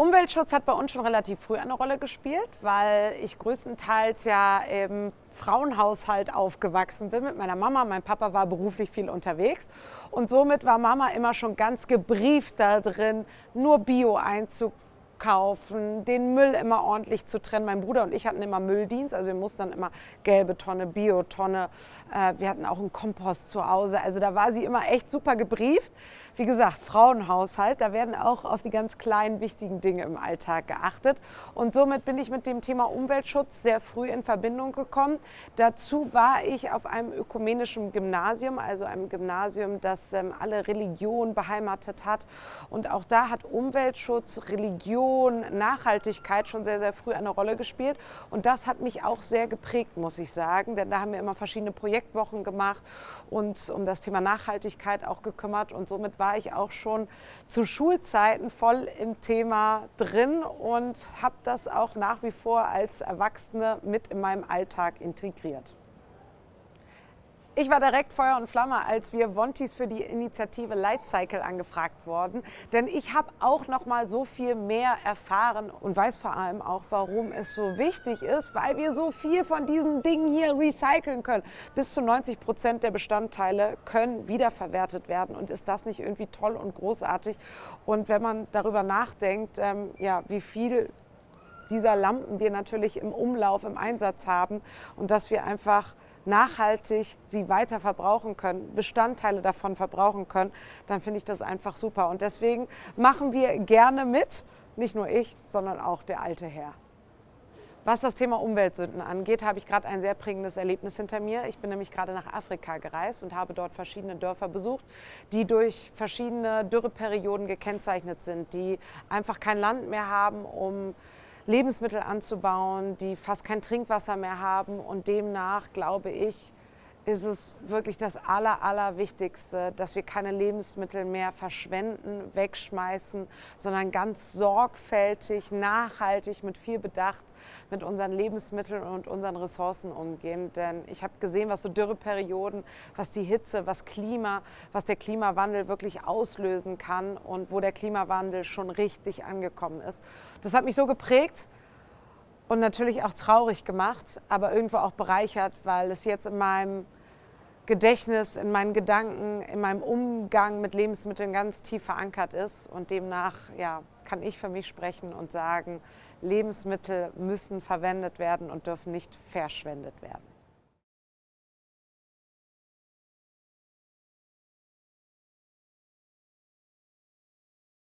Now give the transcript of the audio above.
Umweltschutz hat bei uns schon relativ früh eine Rolle gespielt, weil ich größtenteils ja im Frauenhaushalt aufgewachsen bin mit meiner Mama. Mein Papa war beruflich viel unterwegs und somit war Mama immer schon ganz gebrieft da drin, nur Bio einzukaufen kaufen, den Müll immer ordentlich zu trennen. Mein Bruder und ich hatten immer Mülldienst, also wir mussten dann immer gelbe Tonne, Biotonne. Äh, wir hatten auch einen Kompost zu Hause. Also da war sie immer echt super gebrieft. Wie gesagt, Frauenhaushalt, da werden auch auf die ganz kleinen, wichtigen Dinge im Alltag geachtet. Und somit bin ich mit dem Thema Umweltschutz sehr früh in Verbindung gekommen. Dazu war ich auf einem ökumenischen Gymnasium, also einem Gymnasium, das ähm, alle Religionen beheimatet hat. Und auch da hat Umweltschutz, Religion, Nachhaltigkeit schon sehr, sehr früh eine Rolle gespielt. Und das hat mich auch sehr geprägt, muss ich sagen. Denn da haben wir immer verschiedene Projektwochen gemacht und um das Thema Nachhaltigkeit auch gekümmert. Und somit war ich auch schon zu Schulzeiten voll im Thema drin und habe das auch nach wie vor als Erwachsene mit in meinem Alltag integriert. Ich war direkt Feuer und Flamme, als wir Wontis für die Initiative Lightcycle angefragt wurden, denn ich habe auch noch mal so viel mehr erfahren und weiß vor allem auch, warum es so wichtig ist, weil wir so viel von diesen Dingen hier recyceln können. Bis zu 90 Prozent der Bestandteile können wiederverwertet werden und ist das nicht irgendwie toll und großartig? Und wenn man darüber nachdenkt, ähm, ja, wie viel dieser Lampen wir natürlich im Umlauf, im Einsatz haben und dass wir einfach nachhaltig sie weiter verbrauchen können, Bestandteile davon verbrauchen können, dann finde ich das einfach super. Und deswegen machen wir gerne mit, nicht nur ich, sondern auch der alte Herr. Was das Thema Umweltsünden angeht, habe ich gerade ein sehr prägendes Erlebnis hinter mir. Ich bin nämlich gerade nach Afrika gereist und habe dort verschiedene Dörfer besucht, die durch verschiedene Dürreperioden gekennzeichnet sind, die einfach kein Land mehr haben, um Lebensmittel anzubauen, die fast kein Trinkwasser mehr haben. Und demnach glaube ich, ist es wirklich das Aller, Allerwichtigste, dass wir keine Lebensmittel mehr verschwenden, wegschmeißen, sondern ganz sorgfältig, nachhaltig, mit viel Bedacht mit unseren Lebensmitteln und unseren Ressourcen umgehen. Denn ich habe gesehen, was so Dürreperioden, was die Hitze, was Klima, was der Klimawandel wirklich auslösen kann und wo der Klimawandel schon richtig angekommen ist. Das hat mich so geprägt, und natürlich auch traurig gemacht, aber irgendwo auch bereichert, weil es jetzt in meinem Gedächtnis, in meinen Gedanken, in meinem Umgang mit Lebensmitteln ganz tief verankert ist. Und demnach ja, kann ich für mich sprechen und sagen, Lebensmittel müssen verwendet werden und dürfen nicht verschwendet werden.